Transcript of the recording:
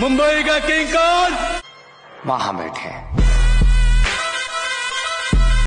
मुंबई का किंग कौन? वहाँ बैठे